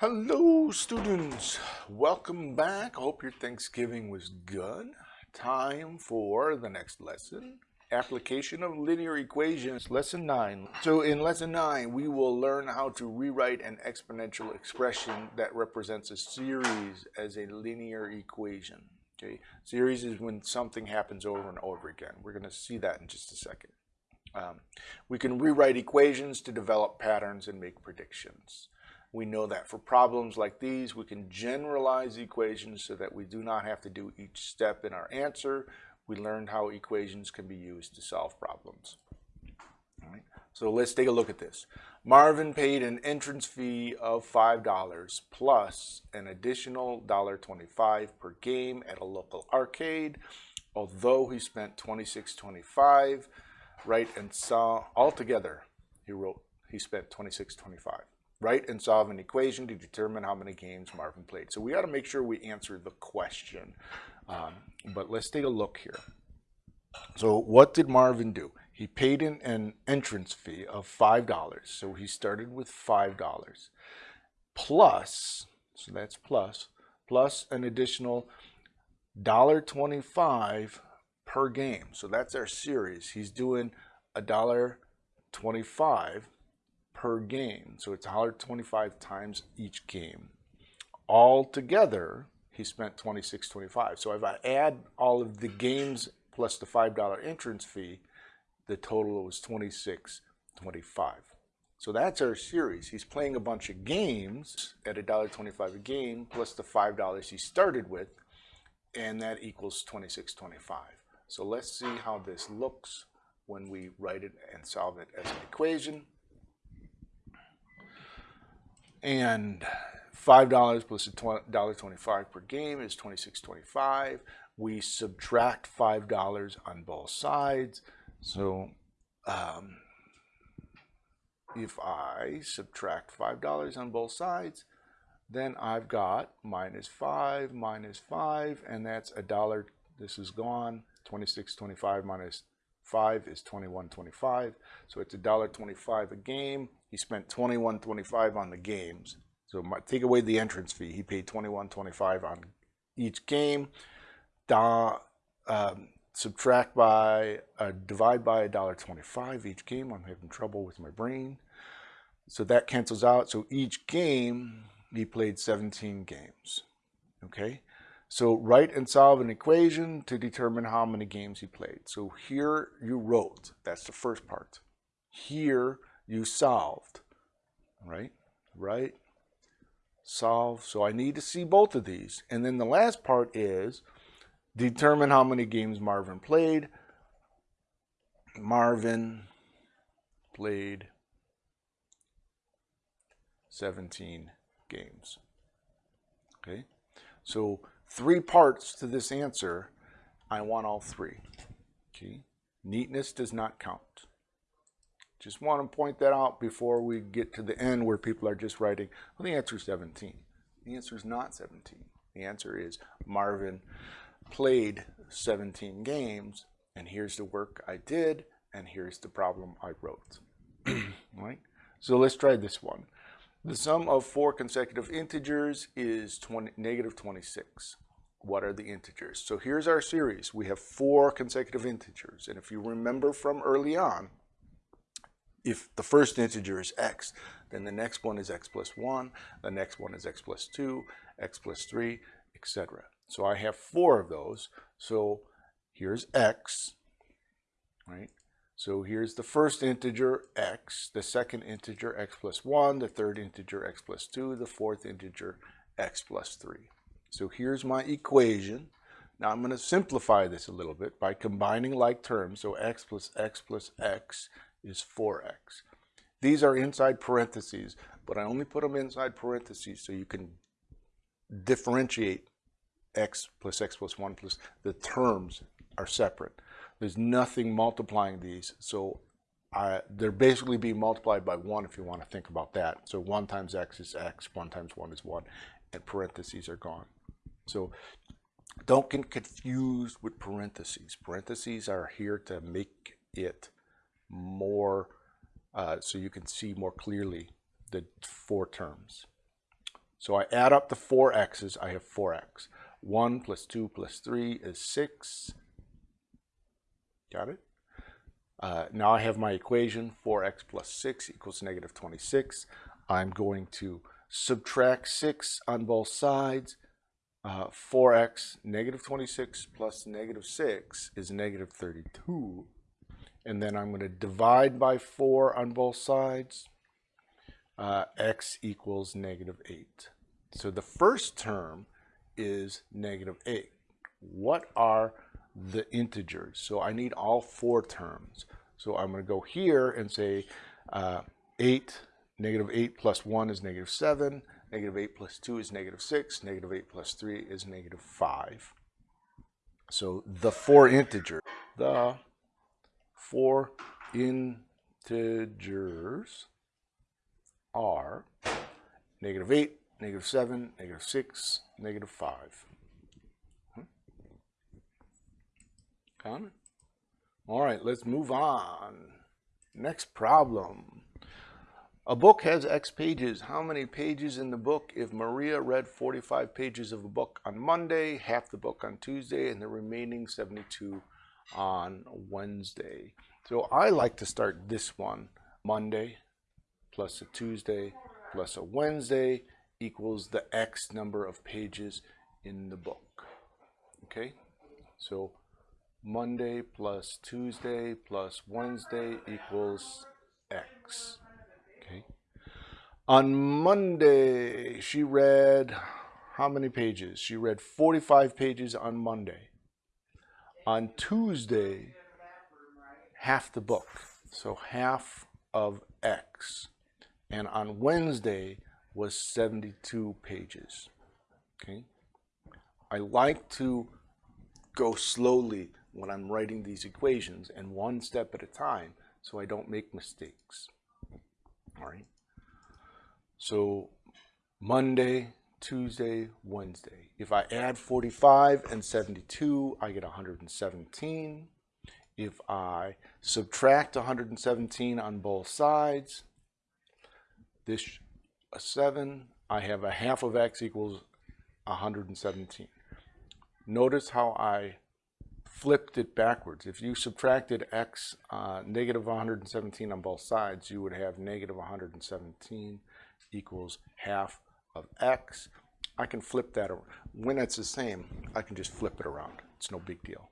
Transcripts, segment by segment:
Hello students, welcome back. I hope your Thanksgiving was good. Time for the next lesson, application of linear equations, lesson 9. So in lesson 9, we will learn how to rewrite an exponential expression that represents a series as a linear equation. Okay, series is when something happens over and over again. We're going to see that in just a second. Um, we can rewrite equations to develop patterns and make predictions. We know that for problems like these, we can generalize equations so that we do not have to do each step in our answer. We learned how equations can be used to solve problems. So let's take a look at this. Marvin paid an entrance fee of $5 plus an additional $1.25 per game at a local arcade, although he spent $26.25, right, and saw altogether, he wrote, he spent $26.25 write and solve an equation to determine how many games Marvin played. So we got to make sure we answer the question. Um, but let's take a look here. So what did Marvin do? He paid an, an entrance fee of $5. So he started with $5 plus, so that's plus, plus an additional $1.25 per game. So that's our series. He's doing a dollar 25 per game. So it's 125 times each game. All together, he spent 26.25. So if I add all of the games plus the $5 entrance fee, the total was 26.25. So that's our series. He's playing a bunch of games at $1.25 a game plus the $5 he started with, and that equals 26.25. So let's see how this looks when we write it and solve it as an equation. And $5 plus $1.25 per game is $26.25. We subtract $5 on both sides. So um, if I subtract $5 on both sides, then I've got minus 5 minus 5, and that's a dollar. This is gone. 26.25 minus 5 is 21.25. So it's a dollar 25 a game. He spent 21.25 on the games. So my, take away the entrance fee. He paid 21.25 on each game. Da, um, subtract by, uh, divide by a dollar 25 each game. I'm having trouble with my brain. So that cancels out. So each game, he played 17 games. Okay. So write and solve an equation to determine how many games he played. So here you wrote, that's the first part. Here you solved, right? Right? Solve. So I need to see both of these. And then the last part is determine how many games Marvin played. Marvin played 17 games. Okay? So three parts to this answer. I want all three. Okay? Neatness does not count. Just want to point that out before we get to the end where people are just writing, well, the answer is 17. The answer is not 17. The answer is Marvin played 17 games, and here's the work I did, and here's the problem I wrote. right? So let's try this one. The sum of four consecutive integers is 20, negative 26. What are the integers? So here's our series. We have four consecutive integers. And if you remember from early on, if the first integer is x, then the next one is x plus 1, the next one is x plus 2, x plus 3, etc. So I have four of those. So here's x, right? So here's the first integer, x, the second integer, x plus 1, the third integer, x plus 2, the fourth integer, x plus 3. So here's my equation. Now I'm going to simplify this a little bit by combining like terms. So x plus x plus x is 4x. These are inside parentheses, but I only put them inside parentheses so you can differentiate x plus x plus 1 plus the terms are separate. There's nothing multiplying these, so they're basically being multiplied by 1 if you want to think about that. So 1 times x is x, 1 times 1 is 1, and parentheses are gone. So don't get confused with parentheses. Parentheses are here to make it more, uh, so you can see more clearly the four terms. So I add up the four x's, I have 4x. 1 plus 2 plus 3 is 6. Got it? Uh, now I have my equation, 4x plus 6 equals negative 26. I'm going to subtract 6 on both sides. Uh, 4x, negative 26 plus negative 6 is negative 32. And then I'm going to divide by 4 on both sides. Uh, x equals negative 8. So the first term is negative 8. What are the integers? So I need all four terms. So I'm going to go here and say uh, 8, negative 8 plus 1 is negative 7, negative 8 plus 2 is negative 6, negative 8 plus 3 is negative 5. So the four integers, the four integers are negative 8, negative 7, negative 6, negative 5. All right, let's move on. Next problem. A book has X pages. How many pages in the book? If Maria read 45 pages of a book on Monday, half the book on Tuesday, and the remaining 72 on Wednesday. So I like to start this one. Monday plus a Tuesday plus a Wednesday equals the X number of pages in the book. Okay, so Monday plus Tuesday plus Wednesday equals X. Okay. On Monday, she read how many pages? She read 45 pages on Monday. On Tuesday, half the book. So half of X. And on Wednesday, was 72 pages. Okay. I like to go slowly when I'm writing these equations and one step at a time so I don't make mistakes. All right. So Monday, Tuesday, Wednesday. If I add 45 and 72, I get 117. If I subtract 117 on both sides, this a 7, I have a half of x equals 117. Notice how I flipped it backwards. If you subtracted x, uh, negative 117 on both sides, you would have negative 117 equals half of x. I can flip that around. When it's the same, I can just flip it around. It's no big deal.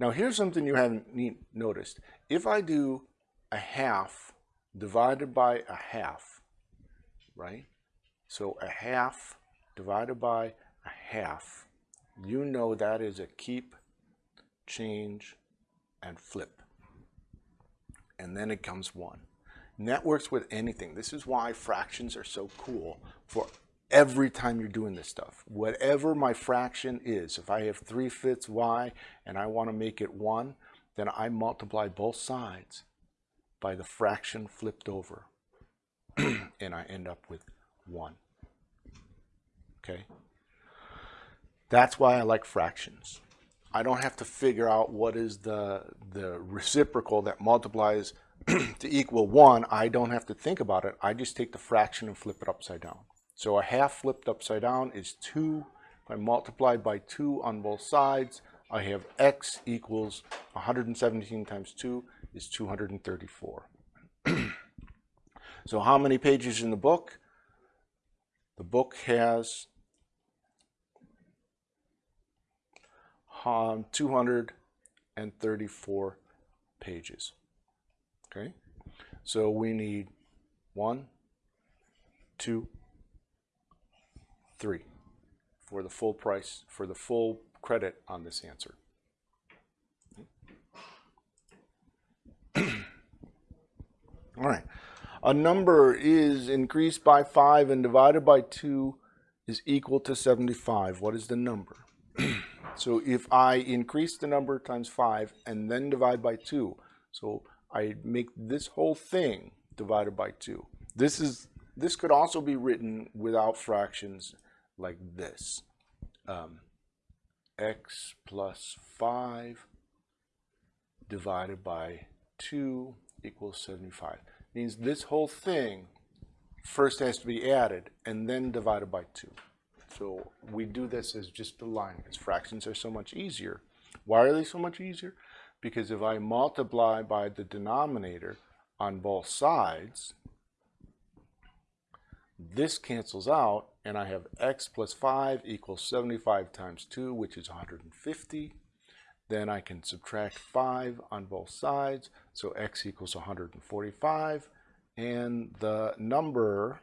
Now here's something you haven't noticed. If I do a half divided by a half, right? So a half divided by a half, you know that is a keep, change, and flip. And then it comes one. Networks with anything. This is why fractions are so cool for every time you're doing this stuff. Whatever my fraction is, if I have 3 fifths y and I want to make it 1, then I multiply both sides by the fraction flipped over. and I end up with 1. Okay? That's why I like fractions. I don't have to figure out what is the, the reciprocal that multiplies to equal 1. I don't have to think about it. I just take the fraction and flip it upside down. So a half flipped upside down is 2. If I multiply by 2 on both sides, I have x equals 117 times 2 is 234. So how many pages in the book? The book has um, 234 pages. Okay, so we need one, two, three for the full price, for the full credit on this answer. All right a number is increased by 5 and divided by 2 is equal to 75. What is the number? So if I increase the number times 5 and then divide by 2, so I make this whole thing divided by 2. This is this could also be written without fractions like this. Um, x plus 5 divided by 2 equals 75 means this whole thing first has to be added and then divided by 2. So we do this as just a line because fractions are so much easier. Why are they so much easier? Because if I multiply by the denominator on both sides, this cancels out and I have x plus 5 equals 75 times 2, which is 150. Then I can subtract 5 on both sides, so x equals 145. And the number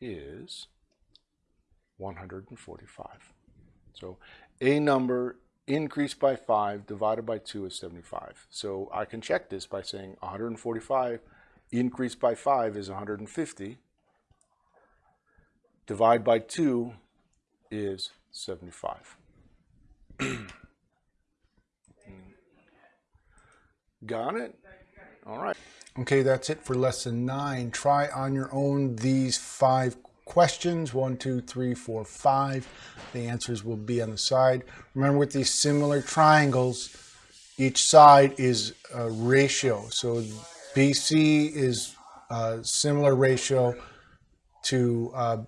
is 145. So a number increased by 5 divided by 2 is 75. So I can check this by saying 145 increased by 5 is 150. Divide by 2 is 75. Got it? All right. Okay, that's it for lesson nine. Try on your own these five questions. One, two, three, four, five. The answers will be on the side. Remember with these similar triangles, each side is a ratio. So BC is a similar ratio to uh,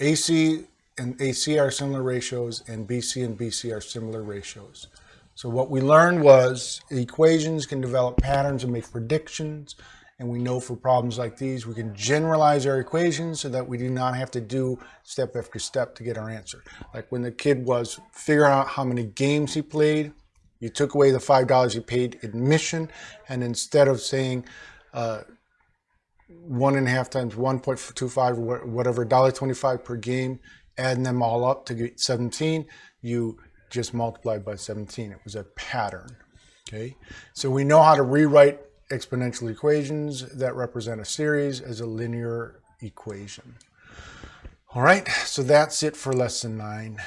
AC and AC are similar ratios and BC and BC are similar ratios. So what we learned was equations can develop patterns and make predictions. And we know for problems like these, we can generalize our equations so that we do not have to do step after step to get our answer. Like when the kid was figuring out how many games he played, you took away the $5 he paid admission, and instead of saying uh, one and a half times 1.25 or whatever, $1.25 per game, adding them all up to get 17, you just multiplied by 17. It was a pattern. Okay, so we know how to rewrite exponential equations that represent a series as a linear equation. All right, so that's it for lesson nine.